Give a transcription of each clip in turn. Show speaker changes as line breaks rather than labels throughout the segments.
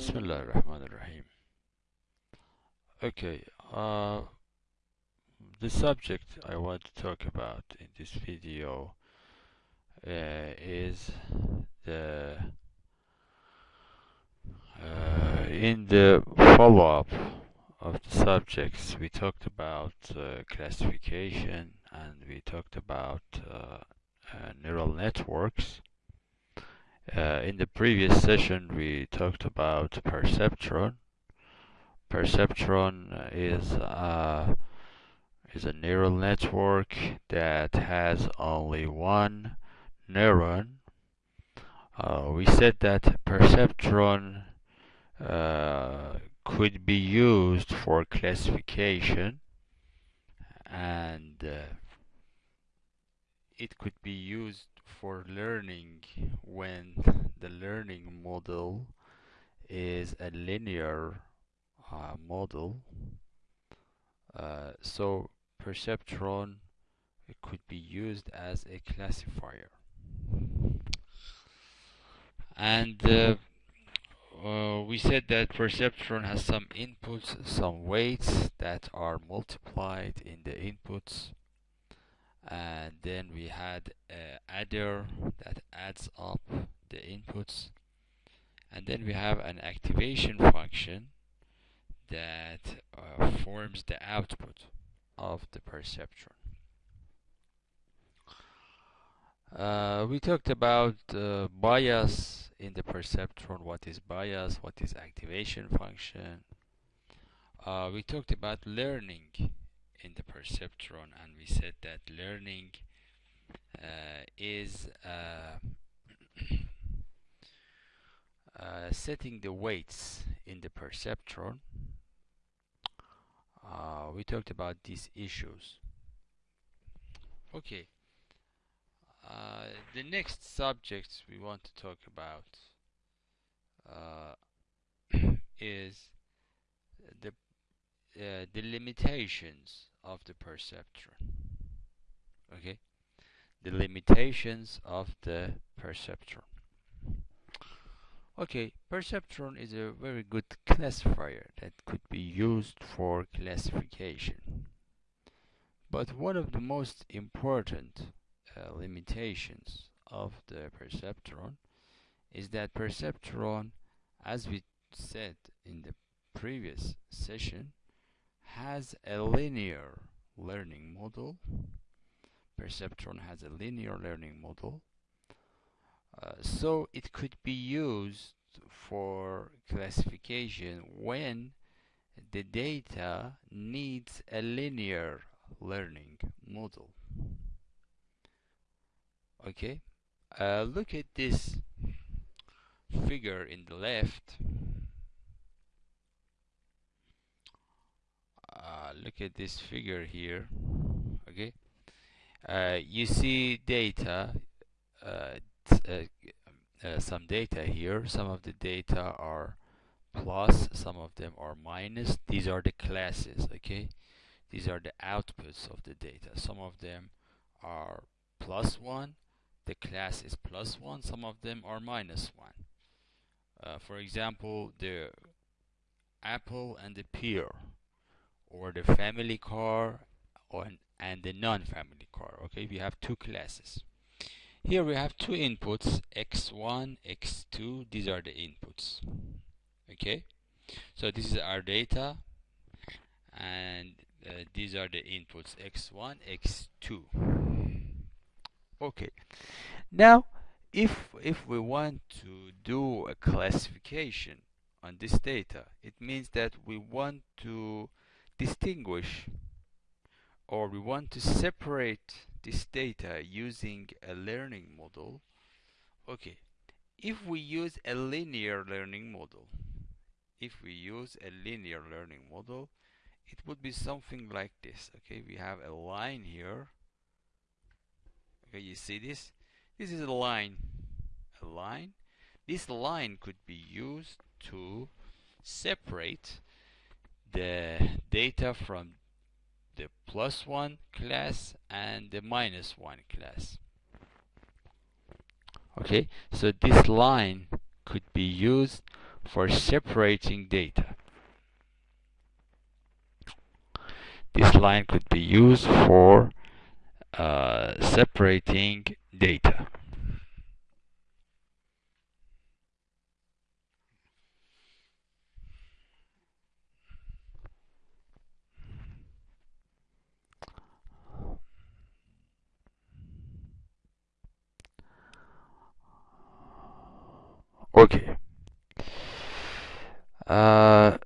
Bismillah ar-Rahman ar-Rahim. Okay, uh, the subject I want to talk about in this video uh, is the uh, in the follow-up of the subjects we talked about uh, classification and we talked about uh, uh, neural networks uh, in the previous session we talked about perceptron. Perceptron is uh, is a neural network that has only one neuron. Uh, we said that perceptron uh, could be used for classification and uh, it could be used for learning when the learning model is a linear uh, model. Uh, so perceptron could be used as a classifier. And uh, uh, we said that perceptron has some inputs some weights that are multiplied in the inputs and then we had a adder that adds up the inputs. And then we have an activation function that uh, forms the output of the perceptron. Uh, we talked about uh, bias in the perceptron what is bias what is activation function. Uh, we talked about learning in the perceptron and we said that learning uh, is uh, uh, setting the weights in the perceptron. Uh, we talked about these issues. Okay. Uh, the next subject we want to talk about uh, is the the limitations of the perceptron okay? The limitations of the perceptron. Okay perceptron is a very good classifier that could be used for classification. But one of the most important uh, limitations of the perceptron is that perceptron as we said in the previous session has a linear learning model. Perceptron has a linear learning model. Uh, so it could be used for classification when the data needs a linear learning model. Okay, uh, look at this figure in the left uh, look at this figure here okay? Uh, you see data uh, uh, uh, some data here. Some of the data are plus some of them are minus. These are the classes okay? These are the outputs of the data. Some of them are plus one the class is plus one. Some of them are minus one. Uh, for example the apple and the pear or the family car or, and the non-family car okay? We have two classes. Here we have two inputs x1 x2 these are the inputs okay? So this is our data and uh, these are the inputs x1 x2 okay. Now if if we want to do a classification on this data it means that we want to distinguish or we want to separate this data using a learning model. Okay if we use a linear learning model if we use a linear learning model it would be something like this. Okay we have a line here. Okay you see this? This is a line a line. This line could be used to separate the data from the plus one class and the minus one class okay so this line could be used for separating data. This line could be used for uh, separating data. Okay. Uh,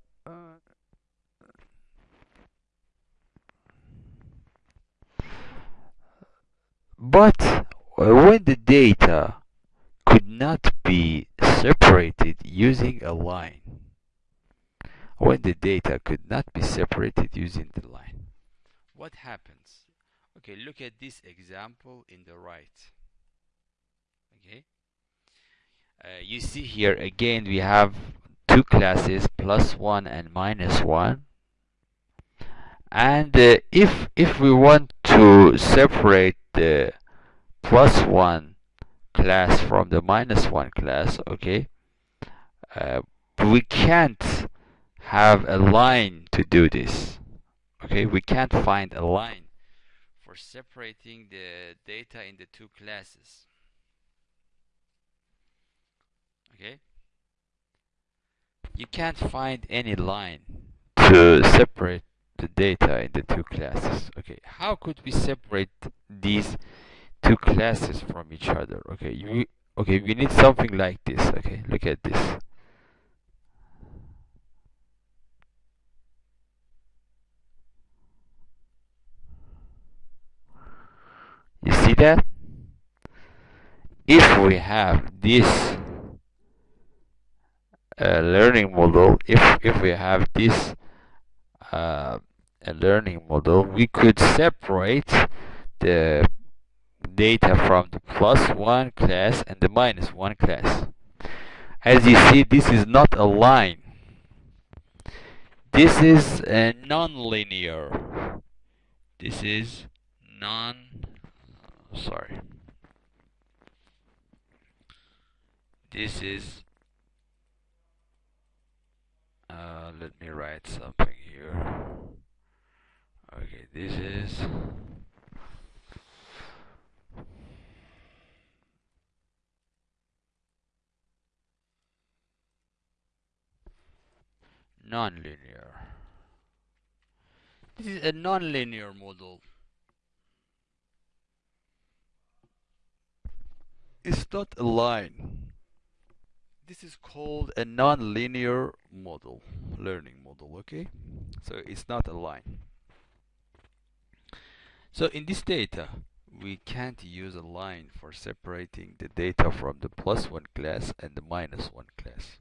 but when the data could not be separated using a line, when the data could not be separated using the line, what happens? Okay, look at this example in the right. Okay. Uh, you see here again we have two classes plus one and minus one. And uh, if if we want to separate the plus one class from the minus one class okay uh, we can't have a line to do this okay? We can't find a line for separating the data in the two classes okay? You can't find any line to separate the data in the two classes okay? How could we separate these two classes from each other okay? You okay we need something like this okay? Look at this. You see that? If we have this a learning model if if we have this uh, a learning model we could separate the data from the plus one class and the minus one class. As you see this is not a line. This is a non-linear. This is non sorry. This is uh, let me write something here. Okay this is nonlinear. This is a nonlinear model. It's not a line this is called a non-linear model learning model okay? So it's not a line. So in this data we can't use a line for separating the data from the plus one class and the minus one class.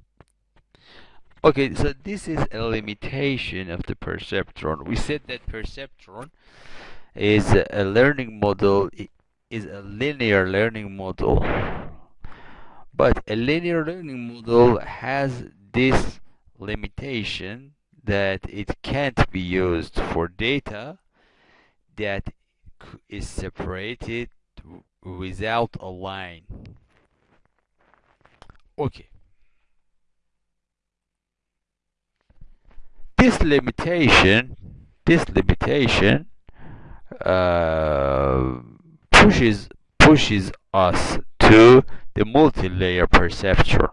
Okay so this is a limitation of the perceptron. We said that perceptron is a learning model is a linear learning model but a linear learning model has this limitation that it can't be used for data that is separated without a line. Okay. This limitation, this limitation uh, pushes pushes us to the multi-layer perceptron.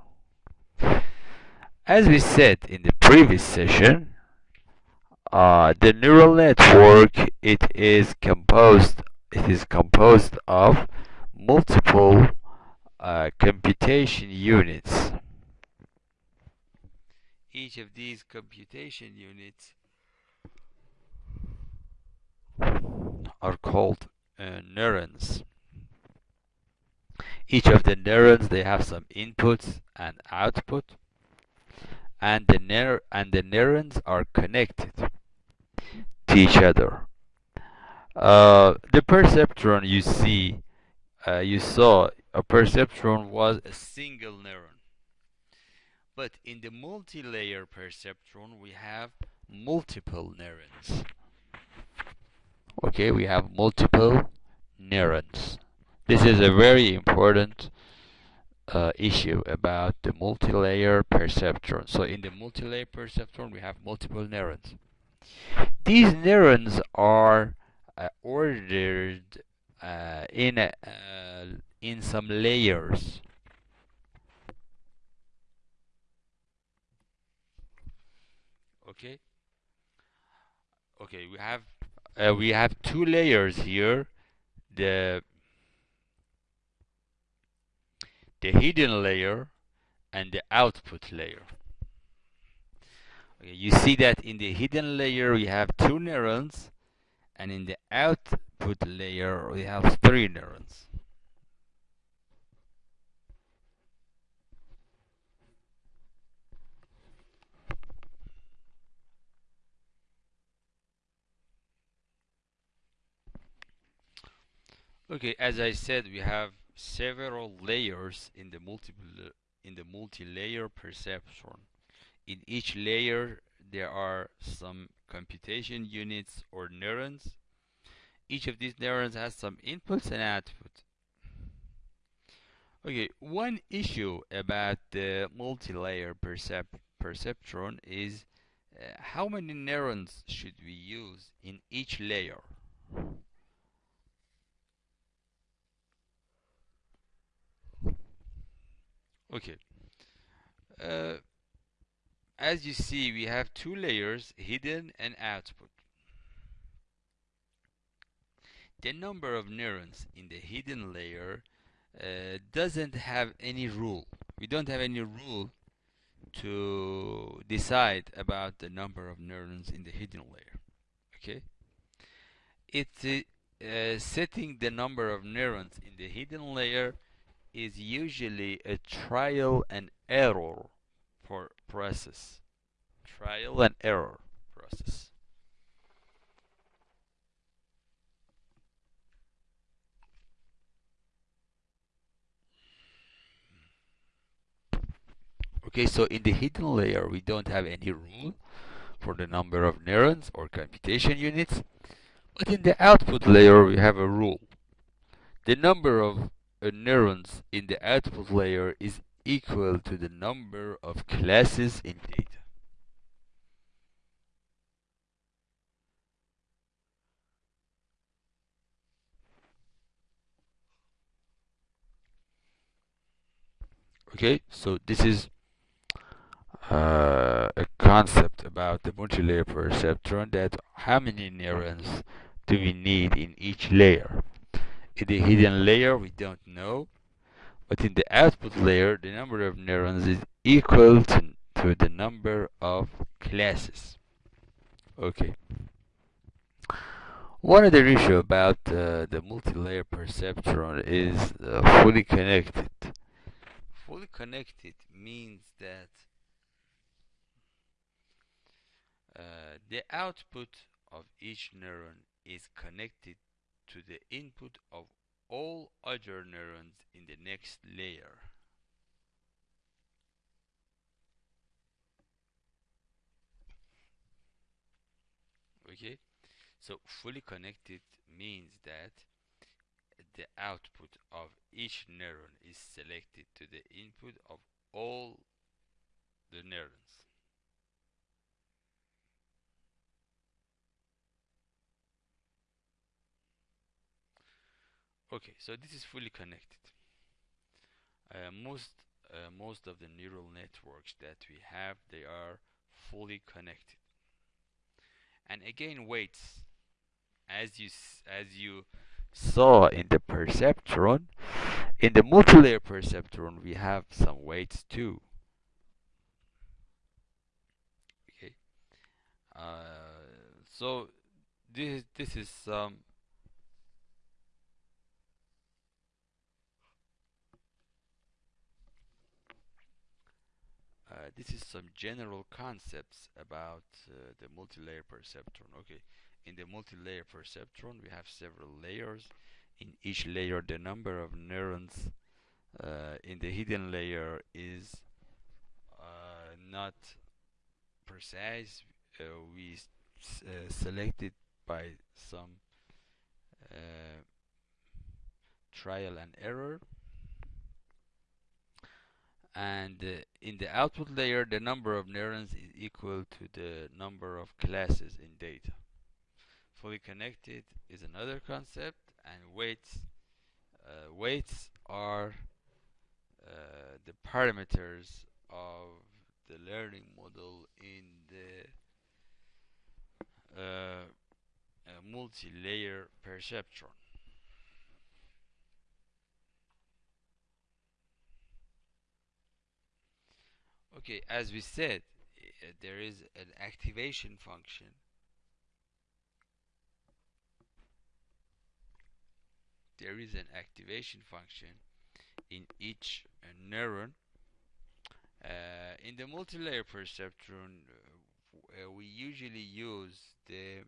As we said in the previous session, uh, the neural network it is composed it is composed of multiple uh, computation units. Each of these computation units are called uh, neurons each of the neurons they have some inputs and output and the neur and the neurons are connected to each other. Uh, the perceptron you see uh, you saw a perceptron was a single neuron. But in the multi-layer perceptron we have multiple neurons. Okay we have multiple neurons this is a very important uh, issue about the multi-layer perceptron. So in the multi-layer perceptron, we have multiple neurons. These neurons are uh, ordered uh, in a, uh, in some layers. Okay. Okay, we have uh, we have two layers here. The the hidden layer and the output layer. Okay, you see that in the hidden layer we have two neurons and in the output layer we have three neurons. Okay, as I said, we have several layers in the multiple in the multi-layer perceptron. In each layer, there are some computation units or neurons. Each of these neurons has some inputs and output. Okay, one issue about the multi-layer percep perceptron is uh, how many neurons should we use in each layer? Okay. Uh, as you see, we have two layers, hidden and output. The number of neurons in the hidden layer uh, doesn't have any rule. We don't have any rule to decide about the number of neurons in the hidden layer. Okay? It's uh, setting the number of neurons in the hidden layer is usually a trial and error for process. Trial and error process. Okay, so in the hidden layer, we don't have any rule for the number of neurons or computation units. But in the output layer, we have a rule. The number of neurons in the output layer is equal to the number of classes in data. Okay, so this is uh, a concept about the multi-layer perceptron that how many neurons do we need in each layer. In the hidden layer, we don't know. But in the output layer, the number of neurons is equal to, to the number of classes. Okay. One other issue about uh, the multi-layer perceptron is uh, fully connected. Fully connected means that uh, the output of each neuron is connected to the input of all other neurons in the next layer. Okay, so fully connected means that the output of each neuron is selected to the input of all the neurons. Okay so this is fully connected. Uh, most uh, most of the neural networks that we have they are fully connected. And again weights as you as you saw in the perceptron in the multilayer perceptron we have some weights too. Okay. Uh, so this this is some Uh, this is some general concepts about uh, the multi-layer perceptron. Okay, in the multi-layer perceptron, we have several layers. In each layer, the number of neurons uh, in the hidden layer is uh, not precise. Uh, we selected by some trial and error and uh, in the output layer the number of neurons is equal to the number of classes in data. Fully connected is another concept and weights uh, weights are uh, the parameters of the learning model in the uh, multi-layer perceptron okay as we said there is an activation function. There is an activation function in each uh, neuron. Uh, in the multi-layer perceptron uh, we usually use the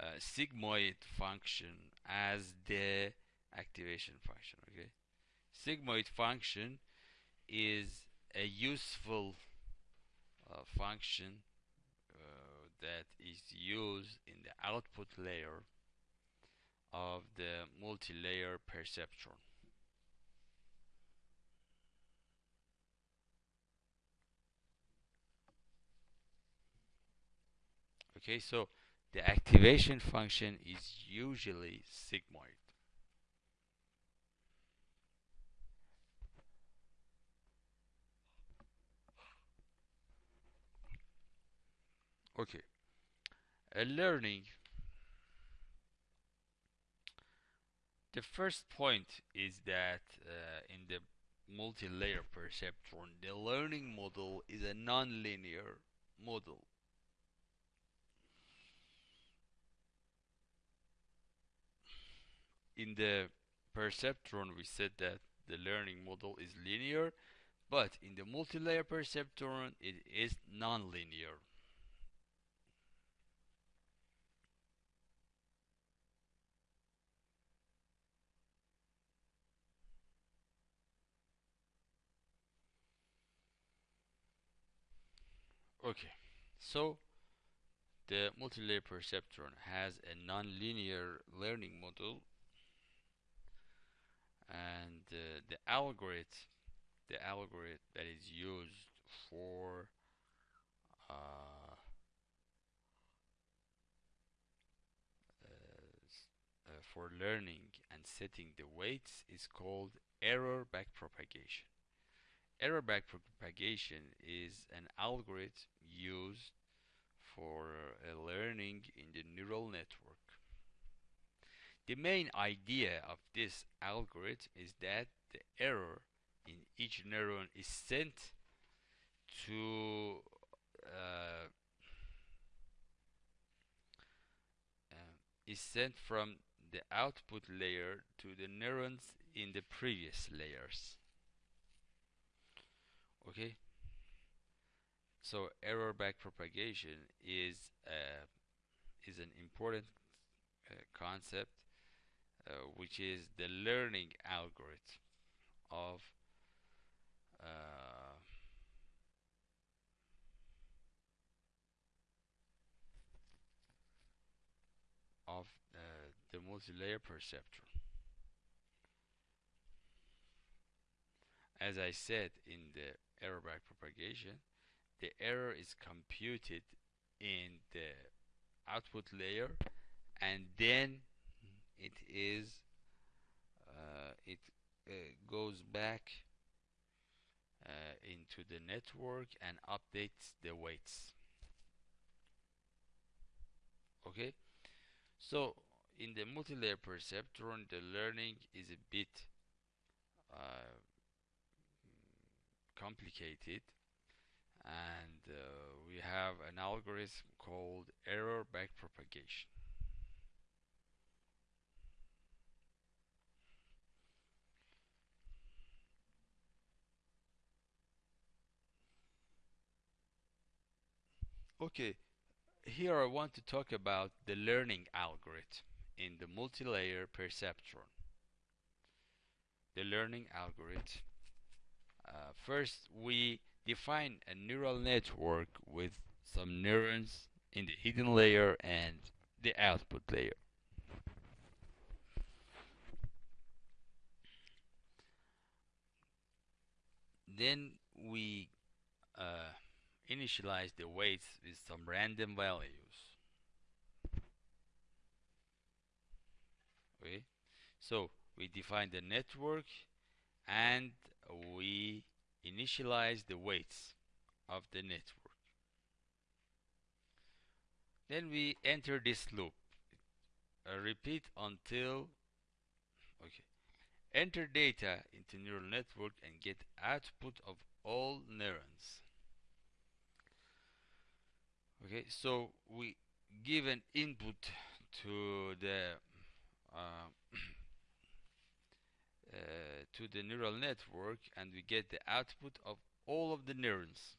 uh, sigmoid function as the activation function okay? Sigmoid function is a useful uh, function uh, that is used in the output layer of the multi-layer perceptron. Okay, so the activation function is usually sigmoid. Okay, a learning The first point is that uh, in the multi-layer perceptron, the learning model is a non-linear model. In the perceptron, we said that the learning model is linear, but in the multi-layer perceptron, it is non-linear. Okay, so the multi-layer perceptron has a non-linear learning model. And uh, the algorithm the algorithm that is used for uh, uh, for learning and setting the weights is called error backpropagation Error backpropagation is an algorithm used for uh, learning in the neural network. The main idea of this algorithm is that the error in each neuron is sent to uh, uh, is sent from the output layer to the neurons in the previous layers okay? So error backpropagation is uh, is an important uh, concept uh, which is the learning algorithm of uh, of uh, the multi-layer perceptron as I said in the error backpropagation, the error is computed in the output layer and then it is uh, it uh, goes back uh, into the network and updates the weights. Okay? So in the multi-layer perceptron the learning is a bit uh, complicated and uh, we have an algorithm called error backpropagation. Okay, here I want to talk about the learning algorithm in the multi-layer perceptron. The learning algorithm uh, first, we define a neural network with some neurons in the hidden layer and the output layer. then we uh, initialize the weights with some random values okay so we define the network and we initialize the weights of the network. Then we enter this loop. Uh, repeat until okay enter data into neural network and get output of all neurons. Okay so we give an input to the uh, uh, to the neural network and we get the output of all of the neurons.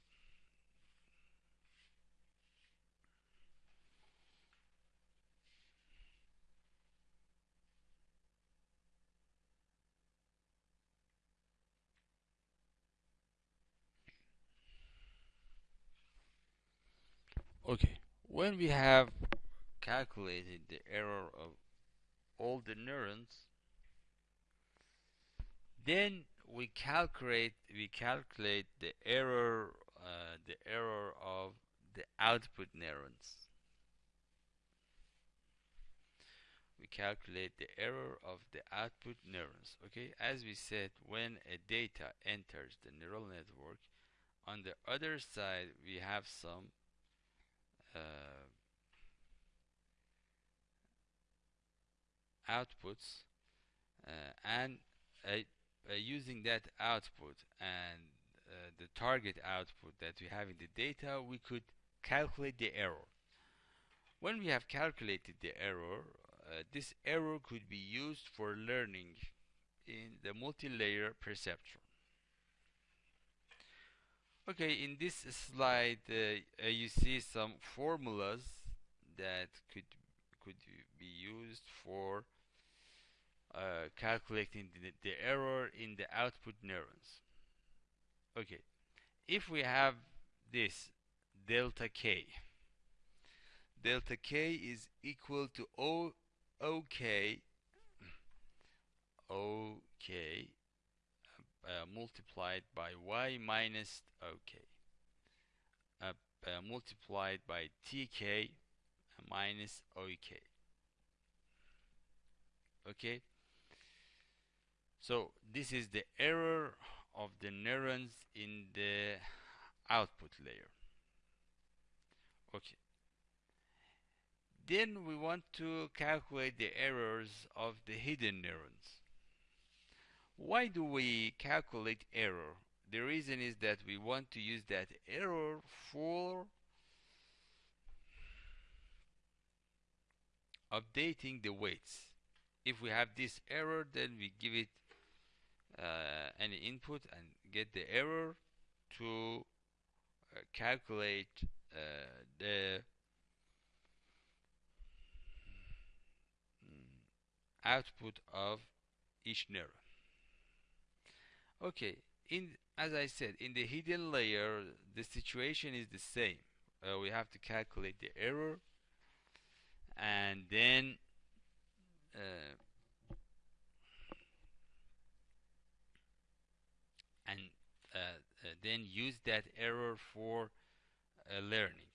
Okay when we have calculated the error of all the neurons then we calculate we calculate the error uh, the error of the output neurons. We calculate the error of the output neurons okay? As we said when a data enters the neural network on the other side we have some uh, outputs uh, and uh, using that output and the target output that we have in the data we could calculate the error. When we have calculated the error uh, this error could be used for learning in the multi-layer perceptron okay in this slide uh, you see some formulas that could could be used for uh, calculating the, the error in the output neurons. Okay, if we have this delta k, delta k is equal to O OK OK uh, multiplied by y minus OK uh, uh, multiplied by TK minus OK okay so this is the error of the neurons in the output layer. Okay. Then we want to calculate the errors of the hidden neurons. Why do we calculate error? The reason is that we want to use that error for updating the weights. If we have this error, then we give it uh, any input and get the error to uh, calculate uh, the mm, output of each neuron. Okay in as I said in the hidden layer the situation is the same. Uh, we have to calculate the error and then uh, and uh, uh, then use that error for uh, learning.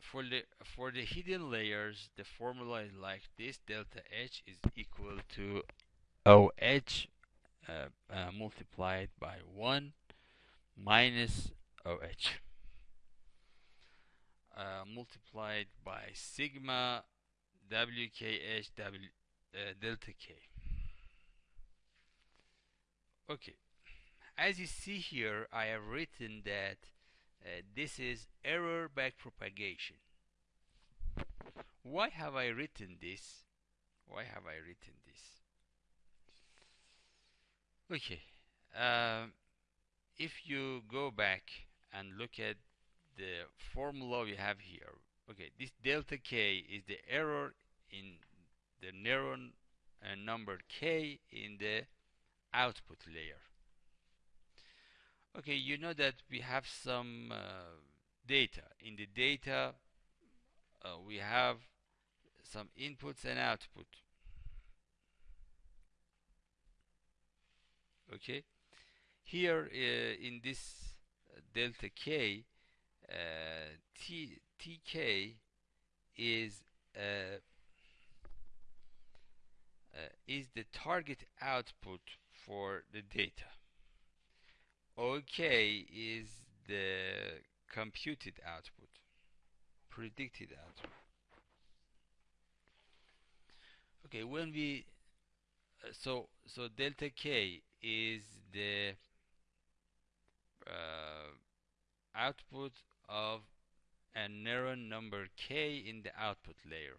for the for the hidden layers, the formula is like this: delta H is equal to OH uh, uh, multiplied by 1 minus OH uh, multiplied by sigma WKH w, delta K okay. As you see here I have written that uh, this is error backpropagation why have I written this? Why have I written this? Okay um, if you go back and look at the formula we have here okay this delta k is the error in the neuron uh, number k in the output layer. Okay you know that we have some uh, data. In the data uh, we have some inputs and output. Okay? Here uh, in this uh, delta k uh, t tk is uh, is the target output for the data. OK is the computed output predicted output. Okay when we uh, so so delta k is the uh, output of a neuron number k in the output layer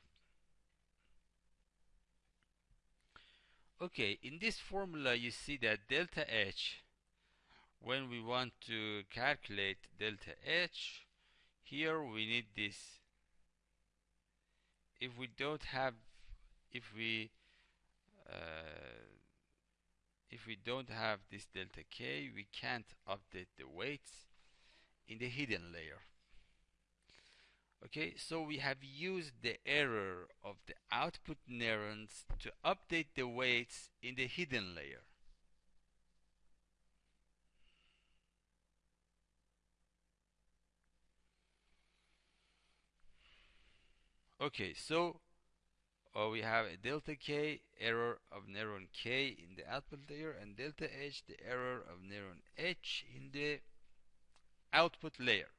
okay in this formula you see that delta h when we want to calculate delta h here we need this. If we don't have if we uh, if we don't have this delta k we can't update the weights in the hidden layer okay so we have used the error of the output neurons to update the weights in the hidden layer. Okay so uh, we have a delta k error of neuron k in the output layer and delta h the error of neuron h in the output layer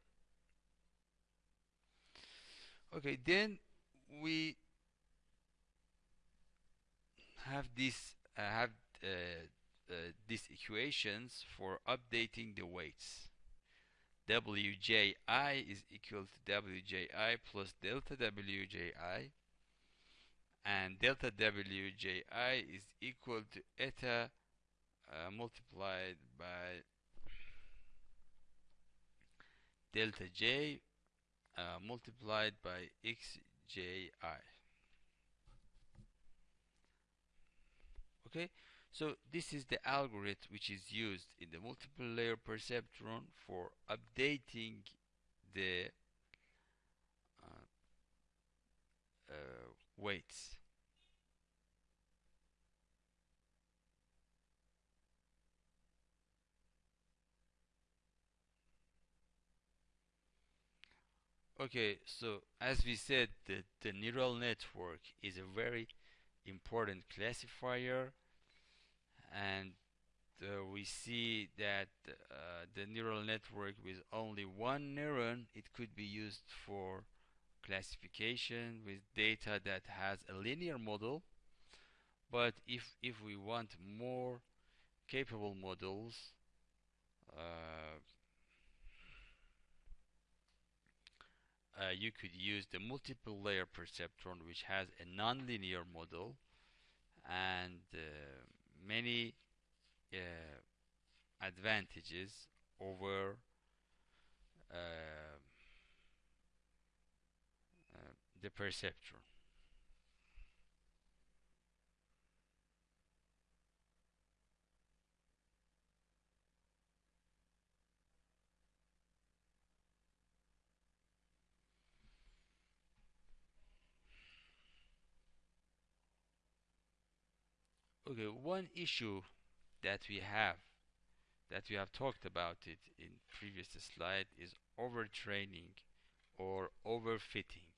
okay then we have this uh, have uh, uh, these equations for updating the weights. Wji is equal to wji plus delta wji and delta wji is equal to eta uh, multiplied by delta j uh, multiplied by xji okay? So this is the algorithm which is used in the multiple layer perceptron for updating the uh, uh, weights okay so as we said the, the neural network is a very important classifier and uh, we see that uh, the neural network with only one neuron it could be used for classification with data that has a linear model. But if if we want more capable models uh, uh, you could use the multiple layer perceptron which has a nonlinear model and uh, many uh, advantages over uh, uh, the perceptron okay one issue that we have that we have talked about it in previous slide is overtraining or overfitting.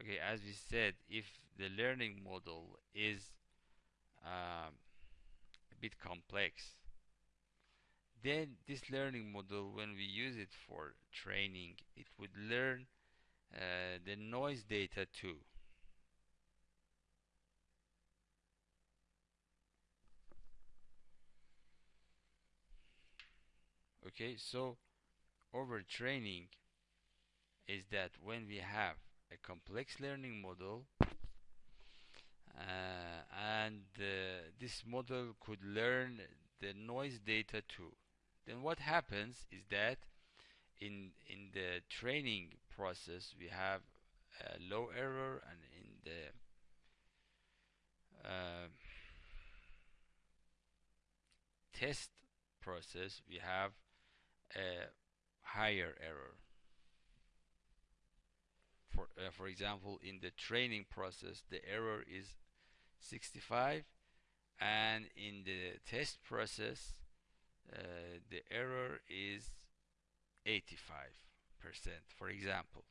Okay as we said if the learning model is um, a bit complex then this learning model when we use it for training it would learn uh, the noise data too okay so overtraining is that when we have a complex learning model uh, and uh, this model could learn the noise data too then what happens is that in in the training process we have a low error and in the uh, test process we have a higher error. For, uh, for example, in the training process, the error is 65 and in the test process uh, the error is 85 percent for example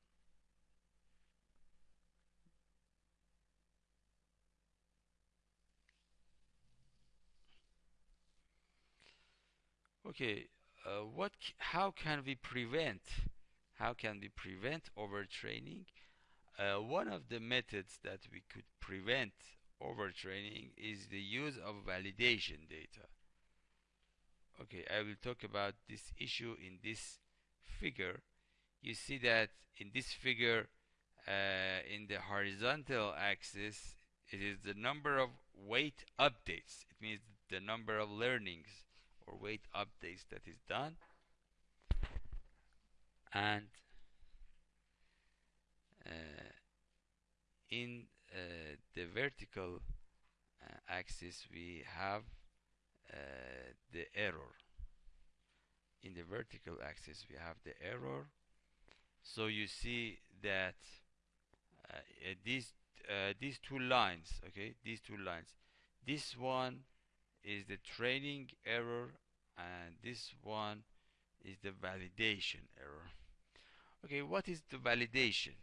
okay uh, what how can we prevent how can we prevent overtraining? Uh, one of the methods that we could prevent overtraining is the use of validation data. Okay I will talk about this issue in this figure. You see that in this figure uh, in the horizontal axis it is the number of weight updates. It means the number of learnings or weight updates that is done. And uh, in uh, the vertical uh, axis we have uh, the error. In the vertical axis we have the error. So you see that uh, these uh, these two lines okay these two lines this one is the training error and this one is the validation error. Okay what is the validation?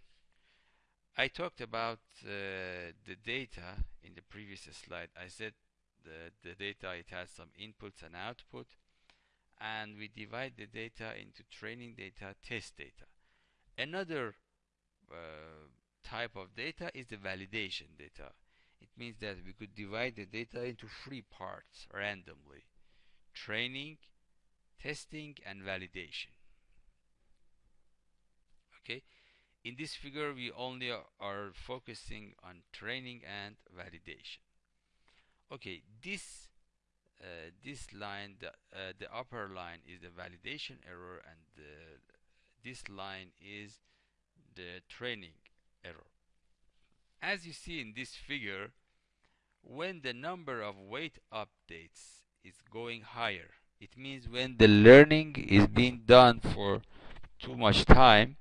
I talked about uh, the data in the previous slide. I said the, the data it has some inputs and output and we divide the data into training data test data. Another uh, type of data is the validation data it means that we could divide the data into three parts randomly. Training, testing, and validation. Okay. In this figure, we only are focusing on training and validation. Okay, this uh, this line, the, uh, the upper line is the validation error and the, this line is the training error as you see in this figure when the number of weight updates is going higher it means when the learning is being done for too much time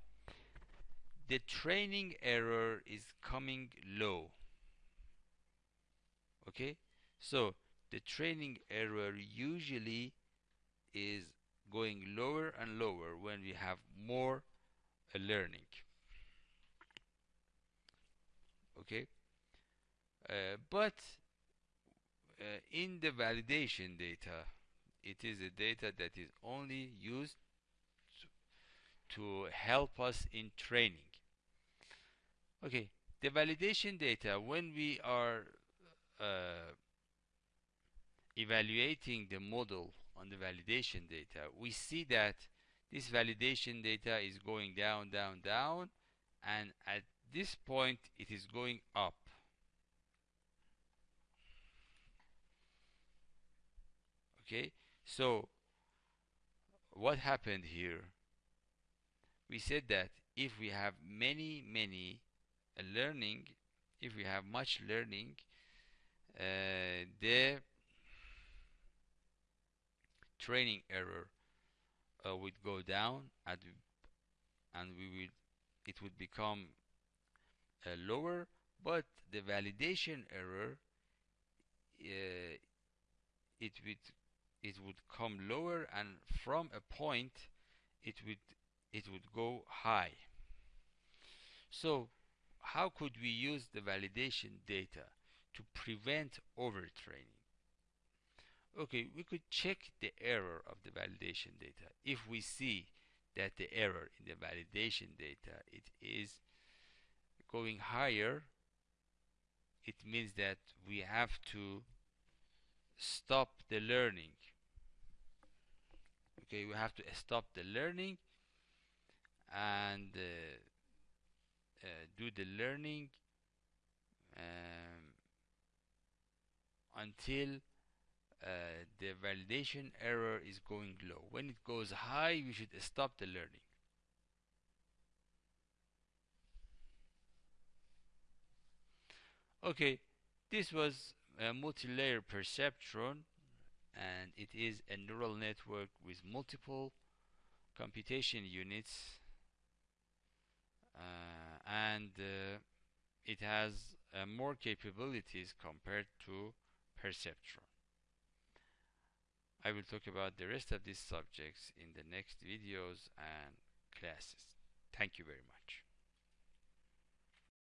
the training error is coming low. Okay? So the training error usually is going lower and lower when we have more learning okay? Uh, but uh, in the validation data it is a data that is only used to help us in training. Okay the validation data when we are uh, evaluating the model on the validation data we see that this validation data is going down down down and at this point it is going up. Okay? So what happened here? We said that if we have many many uh, learning if we have much learning uh, the training error uh, would go down and, we will it would become lower but the validation error uh, it would it would come lower and from a point it would it would go high. So how could we use the validation data to prevent overtraining? Okay we could check the error of the validation data. If we see that the error in the validation data it is going higher it means that we have to stop the learning. Okay we have to stop the learning and uh, uh, do the learning um, until uh, the validation error is going low. When it goes high we should stop the learning okay this was a multi-layer perceptron and it is a neural network with multiple computation units uh, and uh, it has uh, more capabilities compared to perceptron. I will talk about the rest of these subjects in the next videos and classes. Thank you very much.